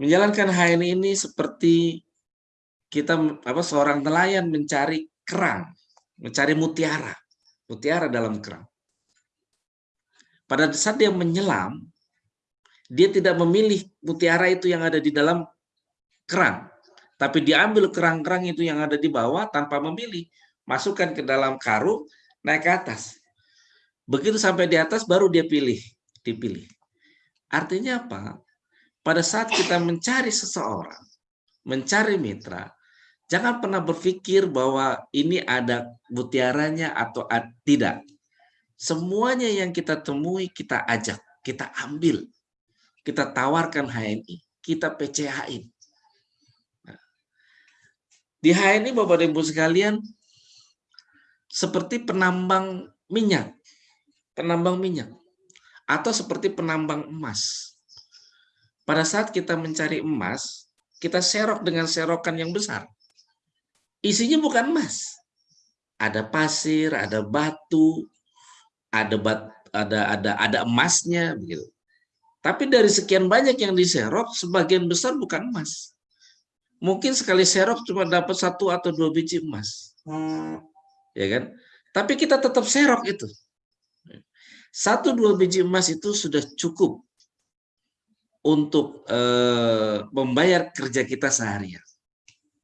Menjalankan HN ini seperti kita apa seorang nelayan mencari kerang, mencari mutiara, mutiara dalam kerang. Pada saat dia menyelam, dia tidak memilih mutiara itu yang ada di dalam kerang, tapi diambil kerang-kerang itu yang ada di bawah tanpa memilih, masukkan ke dalam karung, naik ke atas. Begitu sampai di atas baru dia pilih, dipilih. Artinya apa? Pada saat kita mencari seseorang, mencari mitra, jangan pernah berpikir bahwa ini ada mutiaranya atau tidak. Semuanya yang kita temui kita ajak, kita ambil, kita tawarkan HNI, kita PCH-in. Nah, di HNI Bapak dan Ibu sekalian seperti penambang minyak penambang minyak atau seperti penambang emas. Pada saat kita mencari emas, kita serok dengan serokan yang besar. Isinya bukan emas. Ada pasir, ada batu, ada bat, ada ada ada emasnya begitu. Tapi dari sekian banyak yang diserok, sebagian besar bukan emas. Mungkin sekali serok cuma dapat satu atau dua biji emas. Hmm. Ya kan? Tapi kita tetap serok itu satu dua biji emas itu sudah cukup untuk eh, membayar kerja kita seharian.